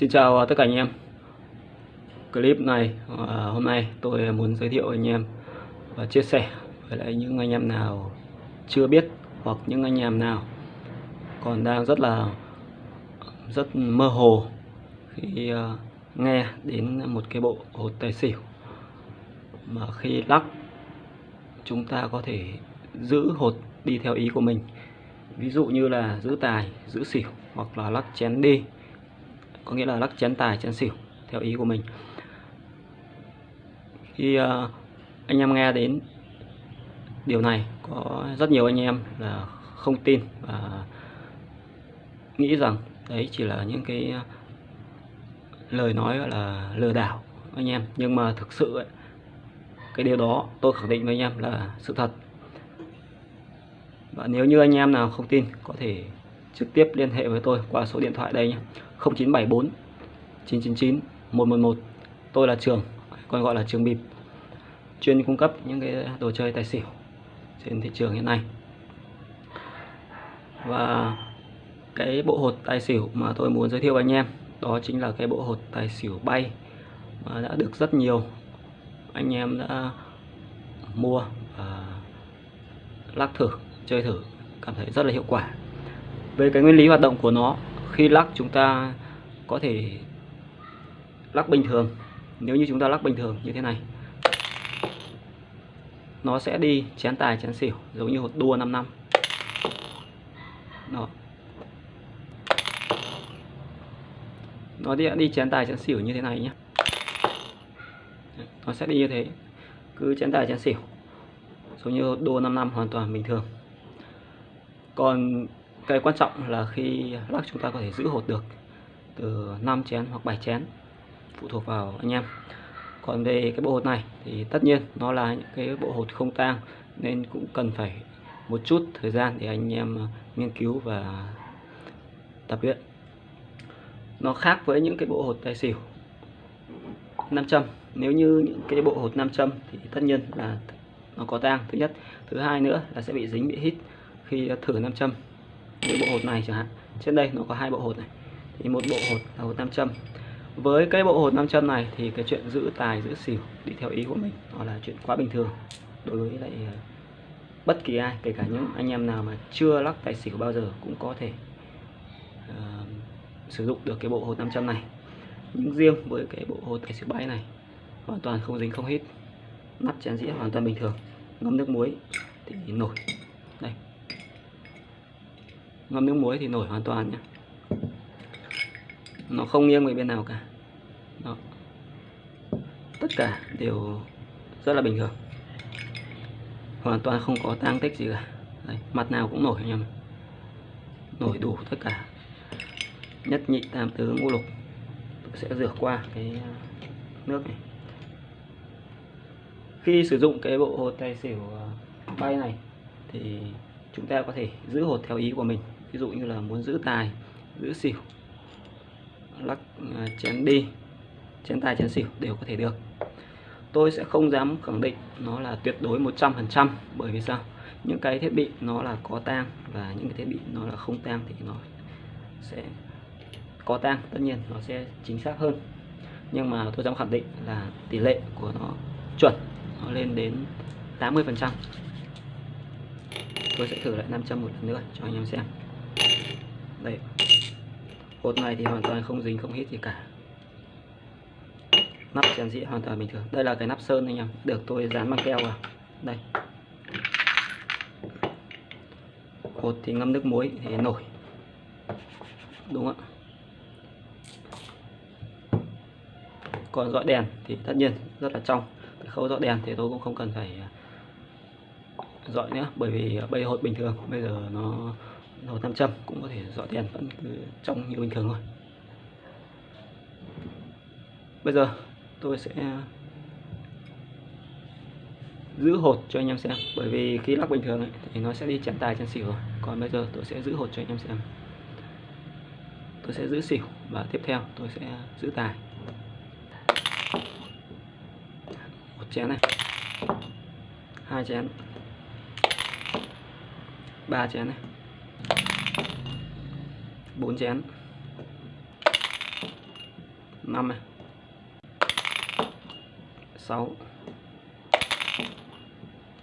Xin chào tất cả anh em. Clip này à, hôm nay tôi muốn giới thiệu anh em và chia sẻ với lại những anh em nào chưa biết hoặc những anh em nào còn đang rất là, rất mơ hồ khi à, nghe đến một cái bộ hột tài xỉu mà khi lắc, chúng ta có thể giữ hột đi theo ý của mình. Ví dụ như là giữ tài, giữ xỉu hoặc là lắc chén đi có nghĩa là lắc chén tài chén xỉu theo ý của mình. Khi uh, anh em nghe đến điều này có rất nhiều anh em là không tin và nghĩ rằng đấy chỉ là những cái lời nói gọi là lừa đảo anh em. Nhưng mà thực sự ấy, cái điều đó tôi khẳng định với anh em là sự thật. Và nếu như anh em nào không tin có thể trực tiếp liên hệ với tôi qua số điện thoại đây nhé. 0974 999 111 tôi là Trường, còn gọi là Trường Bịp. Chuyên cung cấp những cái đồ chơi tài xỉu trên thị trường hiện nay. Và cái bộ hột tài xỉu mà tôi muốn giới thiệu với anh em, đó chính là cái bộ hột tài xỉu bay mà đã được rất nhiều anh em đã mua và lắc thử, chơi thử, cảm thấy rất là hiệu quả về cái nguyên lý hoạt động của nó khi lắc chúng ta có thể lắc bình thường. Nếu như chúng ta lắc bình thường như thế này nó sẽ đi chén tài chén xỉu giống như hột đua 5 năm. Đó. Nó đi, đi chén tài chén xỉu như thế này nhé. Nó sẽ đi như thế. Cứ chén tài chén xỉu giống như đua 5 năm hoàn toàn bình thường. Còn cái quan trọng là khi lắc chúng ta có thể giữ hột được từ 5 chén hoặc 7 chén phụ thuộc vào anh em. Còn về cái bộ hột này thì tất nhiên nó là những cái bộ hột không tang nên cũng cần phải một chút thời gian để anh em ờ, nghiên cứu và tập luyện. Nó khác với những cái bộ hột tài xỉu 500 nếu như những cái bộ hột 500 thì tất nhiên là nó có tang. Thứ nhất. Thứ hai nữa là sẽ bị dính bị hít khi thử 500 cái bộ hột này chẳng hạn. Trên đây nó có hai bộ hột này. Thì một bộ hột là hột nam châm. Với cái bộ hột nam châm này thì cái chuyện giữ tài giữ xỉu đi theo ý của mình nó là chuyện quá bình thường đối với lại ờ, bất kỳ ai kể cả những anh em nào mà chưa lắc tài xỉu bao giờ cũng có thể uh, sử dụng được cái bộ hột 500 này. Nhưng riêng với cái bộ hột tài xỉu bãi này hoàn toàn không dính không hít. Nắp chén dĩa hoàn toàn bình thường. Ngâm nước muối thì nổi. Đây ngâm nước muối thì nổi hoàn toàn nhé nó không nghiêng về bên nào cả. Đó. tất cả đều rất là bình thường. Hoàn toàn không có tang tích gì cả. Đấy, mặt nào cũng nổi anh em nổi đủ tất cả. Nhất nhị tam tứ ngũ lục tôi sẽ rửa qua cái uh, nước này. Khi sử dụng cái bộ hột tài xỉu uh, bay này thì chúng ta có thể giữ hột theo ý của mình. Ví dụ như là muốn giữ tài, giữ xỉu, lắc à, chén đi, chén tài, chén xỉu đều có thể được. Tôi sẽ không dám khẳng định nó là tuyệt đối 100% bởi vì sao? Những cái thiết bị nó là có tang và những cái thiết bị nó là không tang thì nó sẽ có tang, tất nhiên nó sẽ chính xác hơn. Nhưng mà tôi dám khẳng định là tỷ lệ của nó chuẩn, nó lên đến 80 phần trăm tôi sẽ thử lại 500 một lần nữa cho anh em xem. Đây. Hột này thì hoàn toàn không dính, không hít gì cả. Nắp chén dĩa hoàn toàn bình thường. Đây là cái nắp sơn anh em. Được, tôi dán băng keo vào. Đây. Hột thì ngâm nước muối thì nổi. Đúng không ạ? Còn dọi đèn thì tất nhiên rất là trong. Cái khâu dọi đèn thì tôi cũng không cần phải à, dọi nữa bởi vì ờ, bây hột bình thường bây giờ nó hột 500 cũng có thể dọi đèn vẫn cứ trong như bình thường thôi. Bây giờ tôi sẽ giữ hột cho anh em xem. Bởi vì khi lắc bình thường ấy, thì nó sẽ đi chén tài chén xỉu rồi. Còn bây giờ tôi sẽ giữ hột cho anh em xem. Tôi sẽ giữ xỉu và tiếp theo tôi sẽ giữ tài. Một chén này. Hai chén. 3 chén này. 4 chén. 5 này. 6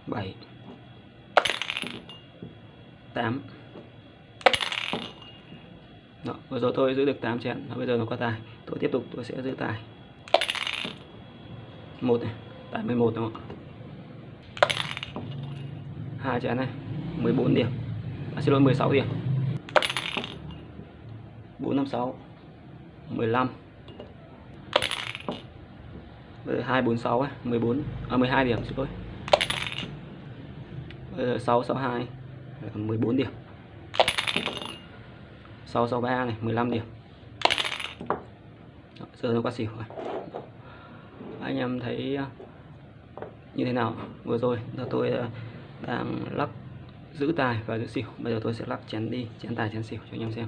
7 8 Đó, vừa rồi tôi giữ được 8 chén. Đó, bây giờ nó qua tài. Tôi tiếp tục tôi sẽ giữ tài. 1 này. Tài 11 đúng không ạ? 2 chén này. 14 điểm à, xin lỗi 16 điểm 456 15 246 ấy, 14 à 12 điểm xin lỗi. 662 14 điểm. 663 này 15 điểm. Giờ nó qua xỉu rồi. Anh em thấy à, như thế nào? Vừa rồi là tôi à, đang lắc giữ tài và giữ xỉu. Bây giờ tôi sẽ lắc chén đi, chén tài chén xỉu cho anh em xem.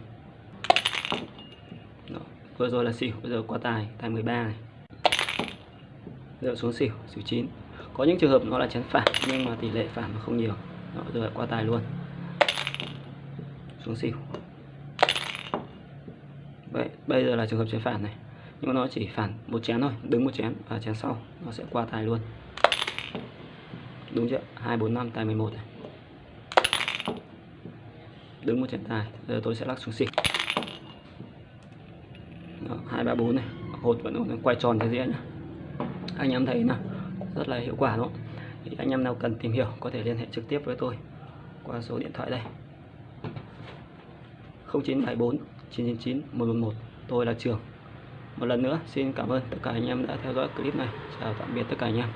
Đó. Vừa rồi là xỉu, bây giờ qua tài, tài 13 này. Giờ xuống xỉu xỉu chín. Có những trường hợp nó là chén phản nhưng mà tỷ lệ phản nó không nhiều. Đó, giờ qua tài luôn. Xuống xỉu. Vậy bây giờ là trường hợp chén phản này. Nhưng mà nó chỉ phản một chén thôi đứng một chén và chén sau nó sẽ qua tài luôn. Đúng chưa? Hai bốn năm tài 11 này đứng một chén tài, giờ tôi sẽ lắc xuống xịt. hai, ba, bốn này. Hột vẫn quay tròn cái dĩa nhá. Anh em thấy là rất là hiệu quả đúng không? Thì anh em nào cần tìm hiểu có thể liên hệ trực tiếp với tôi qua số điện thoại đây. 0974 999 111 tôi là Trường. Một lần nữa, xin cảm ơn tất cả anh em đã theo dõi clip này. Chào tạm biệt tất cả anh em.